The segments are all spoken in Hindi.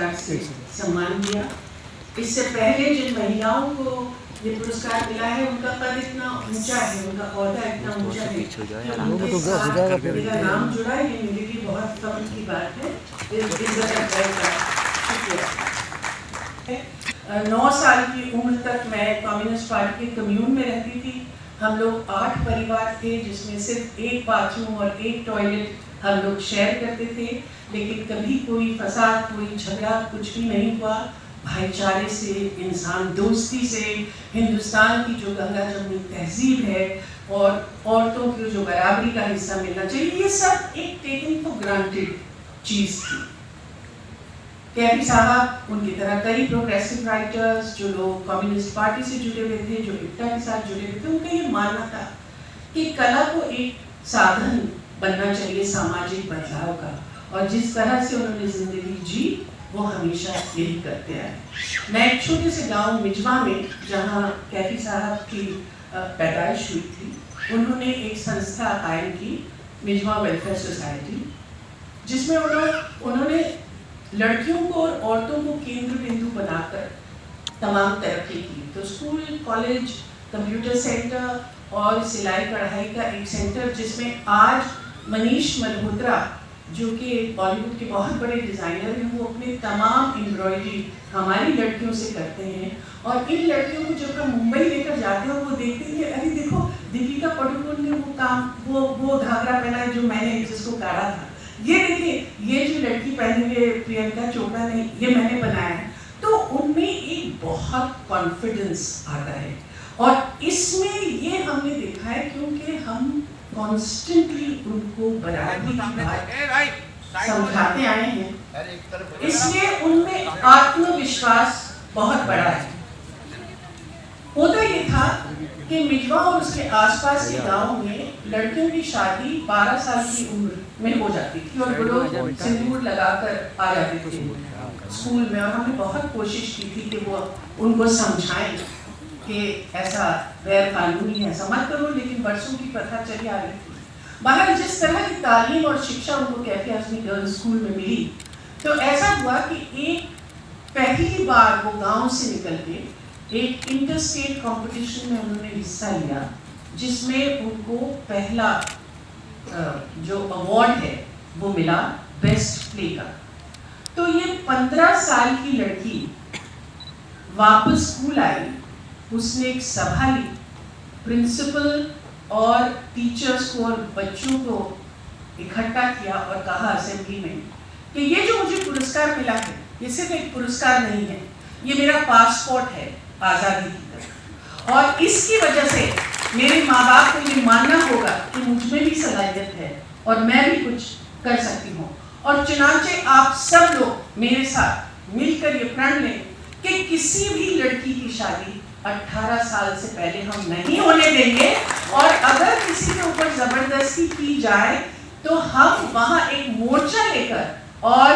पुरस्कार से सम्मान दिया। इससे पहले जिन महिलाओं को ये पुरस्कार मिला है उनका पद इतना ऊँचा है उनका औहदा इतना ऊँचा है कि उनके मेरा नाम जुड़ा ये मेरे लिए बहुत फख्र की बात है। नौ साल की उम्र तक मैं कम्युनिस्ट पार्टी के कम्यून में रहती थी। हम लोग आठ परिवार थे जिसमें सिर्फ़ एक बाथरूम और एक टॉयलेट हम लोग शेयर करते थे, लेकिन कभी कोई फसाद, कोई झगड़ा कुछ भी नहीं हुआ। भाईचारे से, इंसान दोस्ती से, हिंदुस्तान की जो गंगा जमुनी तहजीब है और औरतों की जो बराबरी का हिस्सा मिलना चाहिए, ये सब एक टेकिंग फॉर ग्रांटेड चीज़ थी। कैफी साहब, उनकी तरह कई प्रोग्रेसिव राइटर्स जो लोग कम्युनिस्ट पार्टी से जुड़े हुए थे, जो इफ्ता के साथ जुड़े हुए थे, उनका ये मानना था कि कला को एक साधन बनना चाहिए सामाजिक बदलाव का। और जिस तरह से उन्होंने ज़िंदगी जी, वो हमेशा यही करते आए। मैं एक छोटे से गाँव मिजवा में, जहाँ कैफी साहब की पैदाइश हुई थी, उन्होंने एक संस्था कायम की, मिजवा वेलफेयर सोसाइटी, जिसमें उन्होंने उन्होंने लड़कियों को और औरतों को केंद्र बिंदु बनाकर तमाम तरक्की की। तो स्कूल, कॉलेज, कंप्यूटर सेंटर और सिलाई कढ़ाई का एक सेंटर, जिसमें आज मनीष मल्होत्रा, जो कि बॉलीवुड के बहुत बड़े डिज़ाइनर हैं, वो अपने तमाम एम्ब्रॉयडरी हमारी लड़कियों से करते हैं। और इन लड़कियों को जब हम मुंबई लेकर जाते हैं, वो देखते हैं कि, अरे देखो, दीपिका पडुकोन ने वो काम, वो वो घाघरा पहना है जो मैंने जिसको काढ़ा था। ये देखिए, ये जो लड़की पहने हुए प्रियंका चोपड़ा ने, ये मैंने बनाया है। तो उनमें एक बहुत कॉन्फिडेंस आता है। और इसमें ये हमने देखा है, क्योंकि हम कॉन्स्टेंटली उनको बराबरी की समझाते आए हैं। इसलिए उनमें आत्मविश्वास बहुत बड़ा है। होता ये था कि मिजवा और उसके आसपास के गाँव में लड़कियों की शादी 12 साल की उम्र में हो जाती थी और वो सिंदूर लगाकर आ जाते थे। स्कूल में और हमने बहुत कोशिश की थी कि वो उनको समझाएँ। कि ऐसा गैर कानूनी है, ऐसा मत करो, लेकिन बरसों की प्रथा चली आ रही थी। बाहर जिस तरह की तालीम और शिक्षा उनको कैफ़े आजमी गर्ल्स स्कूल में मिली तो ऐसा हुआ कि एक पहली बार वो गाँव से निकल के एक इंटर स्टेट कॉम्पिटिशन में उन्होंने हिस्सा लिया, जिसमें उनको पहला जो अवार्ड है, वो मिला बेस्ट प्ले का। तो ये पंद्रह साल की लड़की वापस स्कूल आई उसने एक सभा ली। प्रिंसिपल और टीचर्स को और बच्चों को इकट्ठा किया और कहा असेंबली में कि ये जो मुझे पुरस्कार मिला है, ये सिर्फ़ एक पुरस्कार नहीं है, ये मेरा पासपोर्ट है, आज़ादी की तरफ़। और इसकी वजह से मेरे माँ बाप को ये मानना होगा कि मुझमें भी सलाहियत है और मैं भी कुछ कर सकती हूँ। और चुनाचे आप सब लोग मेरे साथ मिलकर ये प्रण लें कि किसी भी लड़की की शादी 18 साल से पहले हम नहीं होने देंगे। और अगर किसी के ऊपर ज़बरदस्ती की जाए तो हम वहाँ एक मोर्चा लेकर और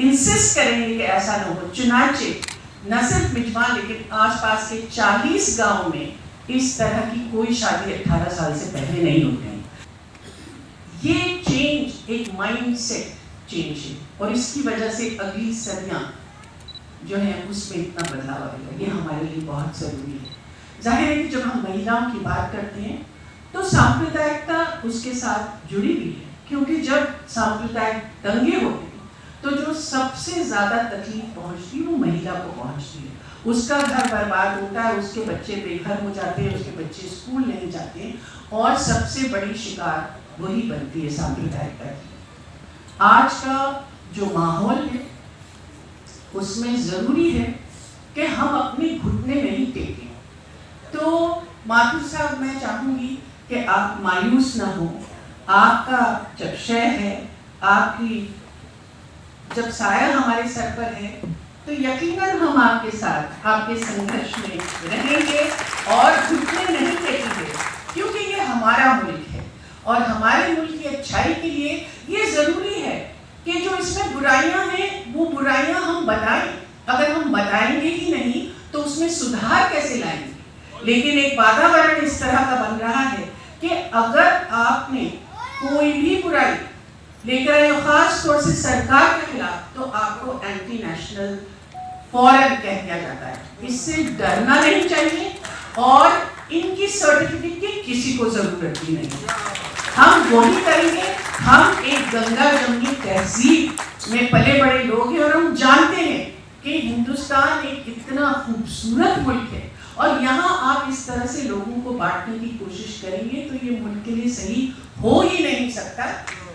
इंसिस्ट करेंगे कि ऐसा ना हो। चुनाचे, न सिर्फ़ मिजवा लेकिन आसपास के 40 गाँव में इस तरह की कोई शादी 18 साल से पहले नहीं होती ये चेंज एक माइंड सेट चेंज है। और इसकी वजह से अगली सदियाँ जो है, उसमें इतना बदलाव आएगा। ये हमारे लिए बहुत ज़रूरी है। ज़ाहिर है कि जब हम महिलाओं की बात करते हैं तो सांप्रदायिकता उसके साथ जुड़ी हुई है। क्योंकि जब सांप्रदायिक दंगे होते तो जो सबसे ज़्यादा तकलीफ़ पहुँचती है, वो महिला को पहुँचती है। उसका घर बर्बाद होता है, उसके बच्चे बेघर हो जाते हैं, उसके बच्चे स्कूल नहीं जाते और सबसे बड़ी शिकार वही बनती है सांप्रदायिकता की। आज का जो माहौल है उसमें ज़रूरी है कि हम अपने घुटने नहीं टेकें। तो माधुर साहब, मैं चाहूँगी कि आप मायूस ना हो। आपका जब क्षय है, आपकी जब साया हमारे सर पर है तो यकीनन हम आपके साथ, आपके संघर्ष में रहेंगे और घुटने नहीं टेकेंगे, क्योंकि ये हमारा मुल्क है। और हमारे मुल्क की अच्छाई के लिए ये ज़रूरी है कि जो इसमें बुराइयाँ हैं, वो बुराइयाँ बताएँ? अगर हम बताएँगे ही नहीं तो उसमें सुधार कैसे लाएँगे? लेकिन एक वातावरण इस तरह का बन रहा है कि अगर आपने कोई भी बुराई लेकर आए, खास तौर से सरकार के खिलाफ तो आपको एंटी नेशनल फॉरन कह दिया जाता है। इससे डरना नहीं चाहिए और इनकी सर्टिफिकेट की किसी को ज़रूरत भी नहीं। हम वही करेंगे, हम एक गंगा जमनी तहजीब में पले बड़े लोग हैं और हम जानते हैं कि हिंदुस्तान एक इतना खूबसूरत मुल्क है। और यहाँ आप इस तरह से लोगों को बांटने की कोशिश करेंगे तो ये मुल्क के लिए सही हो ही नहीं सकता।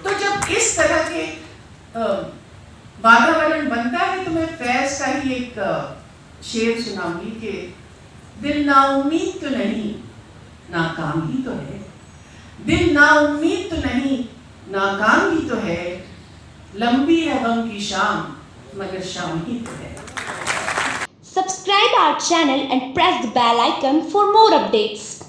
तो जब इस तरह के वातावरण बनता है तो मैं फैज का ही एक शेर सुनाऊँगी कि दिल नाउमीद तो नहीं, नाकाम ही तो है। दिल नाउमीद तो नहीं, नाकाम ही तो है। लंबी है गम की शाम मगर शाम ही तो है Subscribe our channel and press the bell icon for more updates.